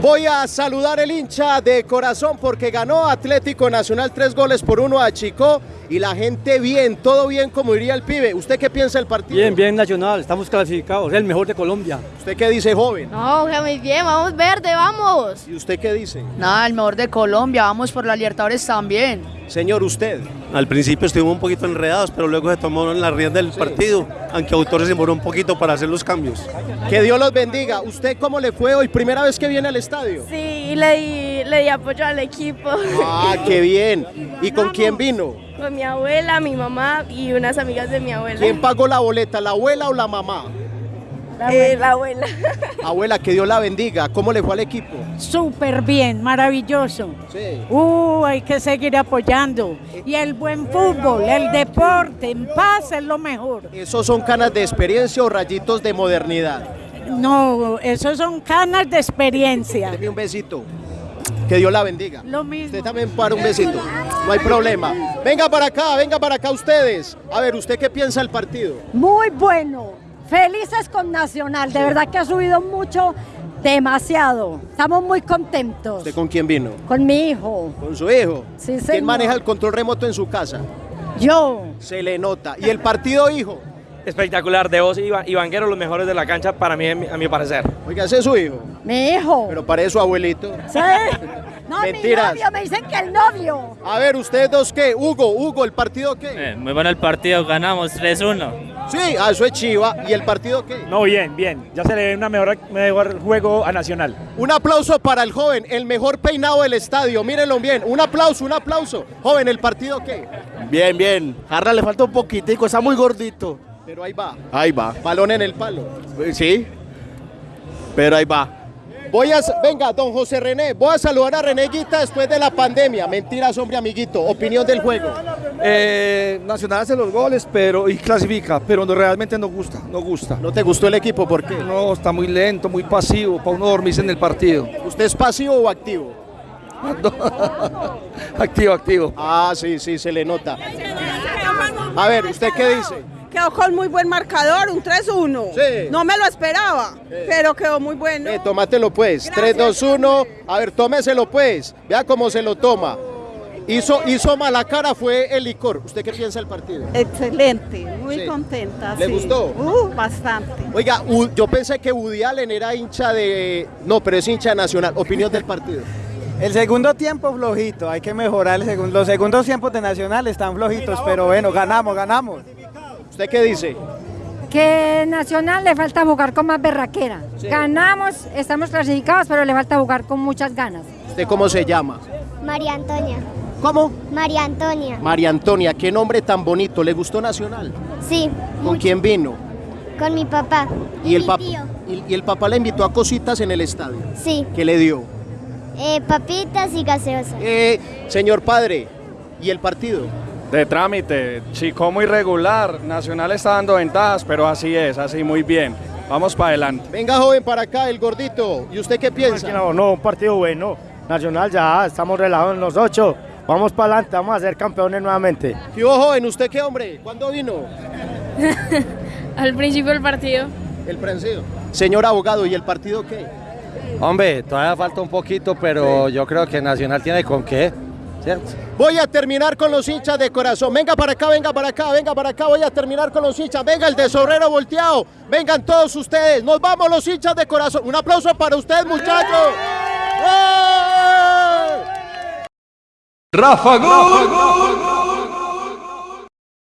Voy a saludar el hincha de corazón porque ganó Atlético Nacional tres goles por uno a Chico y la gente bien, todo bien como diría el pibe. ¿Usted qué piensa del partido? Bien, bien Nacional, estamos clasificados, es el mejor de Colombia. ¿Usted qué dice, joven? No, muy bien, vamos verde, vamos. ¿Y usted qué dice? Nada, el mejor de Colombia, vamos por la Libertadores también. Señor, usted. Al principio estuvimos un poquito enredados, pero luego se tomó en la rienda del partido, aunque Autor se demoró un poquito para hacer los cambios. Que Dios los bendiga. ¿Usted cómo le fue hoy? ¿Primera vez que viene al estadio? Sí, le di, le di apoyo al equipo. Ah, qué bien. ¿Y con quién vino? Con mi abuela, mi mamá y unas amigas de mi abuela. ¿Quién pagó la boleta, la abuela o la mamá? Eh, la abuela. Abuela, que Dios la bendiga. ¿Cómo le fue al equipo? Súper bien, maravilloso. Sí. Uh, hay que seguir apoyando. Y el buen fútbol, el deporte, en paz es lo mejor. ¿Esos son canas de experiencia o rayitos de modernidad? No, esos son canas de experiencia. Deme un besito. Que Dios la bendiga. Lo mismo. Usted también para un besito. No hay problema. Venga para acá, venga para acá ustedes. A ver, ¿usted qué piensa del partido? Muy bueno. Felices con Nacional. De verdad que ha subido mucho, demasiado. Estamos muy contentos. ¿Usted con quién vino? Con mi hijo. ¿Con su hijo? Sí, ¿Quién señor. maneja el control remoto en su casa? Yo. Se le nota. ¿Y el partido, hijo? espectacular de Oz y, Vanguero, los mejores de la cancha para mí, a mi, a mi parecer. Oiga, ese es su hijo. Mi hijo. Pero parece su abuelito. Sí. No, Mentiras. mi novio. Me dicen que el novio. A ver, ¿ustedes dos qué? Hugo, Hugo, ¿el partido qué? Eh, muy bueno el partido, ganamos 3-1. Sí, ah, eso es Chiva. ¿Y el partido qué? No, bien, bien. Ya se le ve una mejor, mejor juego a Nacional. Un aplauso para el joven, el mejor peinado del estadio. Mírenlo bien. Un aplauso, un aplauso. Joven, ¿el partido qué? Bien, bien. Jarra le falta un poquitico, está muy gordito. Pero ahí va. Ahí va. Balón en el palo. Sí, pero ahí va. Voy a, venga, don José René, voy a saludar a René Guita después de la pandemia. Mentiras, hombre, amiguito. Opinión del juego. Eh, Nacional hace los goles pero y clasifica, pero no, realmente no gusta, no gusta. ¿No te gustó el equipo? ¿Por qué? No, está muy lento, muy pasivo, para uno dormirse en el partido. ¿Usted es pasivo o activo? activo, activo. Ah, sí, sí, se le nota. A ver, ¿usted qué dice? Quedó con muy buen marcador, un 3-1. Sí. No me lo esperaba, pero quedó muy bueno. Eh, tómatelo pues. Gracias. 3, 2, 1. A ver, tómeselo pues. Vea cómo se lo toma. Hizo, hizo mala cara, fue el licor. ¿Usted qué piensa del partido? Excelente, muy Sí. contenta. ¿Le sí. gustó? Uh, bastante. Oiga, U- yo pensé que Woody Allen era hincha de... No, pero es hincha nacional. Opinión del partido. El segundo tiempo flojito, hay que mejorar el segundo. Los segundos tiempos de Nacional están flojitos, pero bueno, ganamos, ganamos. ¿Usted qué dice? Que Nacional le falta jugar con más berraquera. Sí. Ganamos, estamos clasificados, pero le falta jugar con muchas ganas. ¿Usted cómo se llama? María Antonia. ¿Cómo? María Antonia. María Antonia, qué nombre tan bonito. ¿Le gustó Nacional? Sí, ¿Con quién vino? con mi papá. Y el, mi pap- tío. y, y el papá le invitó a cositas en el estadio. Sí, ¿Qué le dio? eh, papitas y gaseosa. Eh, señor padre, ¿y el partido? De trámite, Chico muy regular, Nacional está dando ventajas, pero así es, así muy bien. Vamos para adelante. Venga, joven, para acá, el gordito. ¿Y usted qué piensa? No, no, un partido bueno. Nacional ya, estamos relajados en los ocho. Vamos para adelante, vamos a ser campeones nuevamente. ¿Qué hubo, joven? ¿Usted qué, hombre? ¿Cuándo vino? Al principio del partido. El prensido. Señor abogado, ¿y el partido qué? Hombre, todavía falta un poquito, pero yo creo que Nacional tiene con qué, Voy a terminar con los hinchas de corazón. Venga para acá, venga para acá, venga para acá. Voy a terminar con los hinchas. Venga el de Sorrero volteado. Vengan todos ustedes. Nos vamos los hinchas de corazón. Un aplauso para ustedes, muchachos. Rafa Gol.